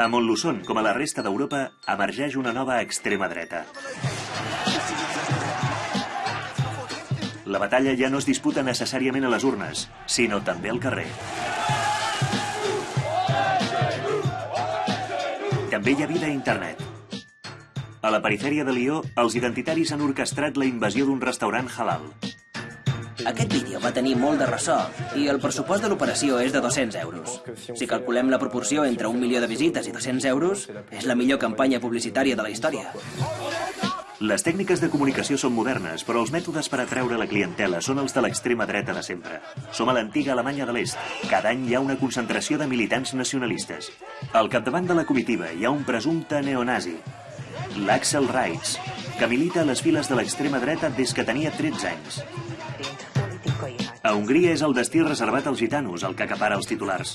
A Montluçon, com a la resta d'Europa, emergeix una nova extrema dreta. La batalla ja no es disputa necessàriament a les urnes, sinó també al carrer. També hi ha vida a internet. A la perifèria de Lió, els identitaris han orquestrat la invasió d'un restaurant halal. Aquest vídeo va tenir molt de ressò i el pressupost de l'operació és de 200 euros. Si calculem la proporció entre un milió de visites i 200 euros, és la millor campanya publicitària de la història. Les tècniques de comunicació són modernes, però els mètodes per atreure la clientela són els de l'extrema dreta de sempre. Som a l'antiga Alemanya de l'Est. Cada any hi ha una concentració de militants nacionalistes. Al capdavant de la comitiva hi ha un presumpte neonazi, l'Axel Reitz, que milita a les files de l'extrema dreta des que tenia 13 anys. A Hongria és el destí reservat als gitanos, el que acapara els titulars.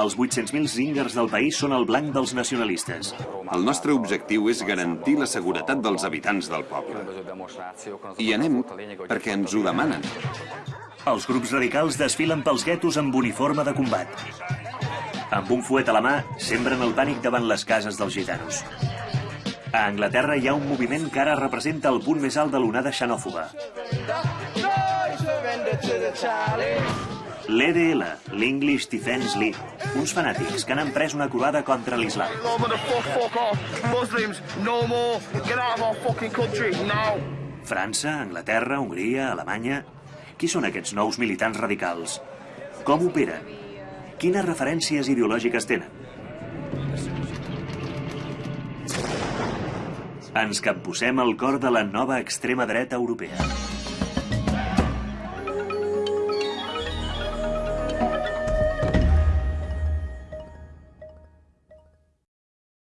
Els 800.000 zingers del país són el blanc dels nacionalistes. El nostre objectiu és garantir la seguretat dels habitants del poble. I anem perquè ens ho demanen. Els grups radicals desfilen pels guetos amb uniforme de combat. Amb un fuet a la mà, sembren el pànic davant les cases dels gitanos. A Anglaterra hi ha un moviment que ara representa el punt més alt de l'onada xenòfoba. L'EDL, l'English Defense League, uns fanàtics que han emprès una croada contra l'islam. França, Anglaterra, Hongria, Alemanya... Qui són aquests nous militants radicals? Com operen? Quines referències ideològiques tenen? Ens capbussem al cor de la nova extrema dreta europea.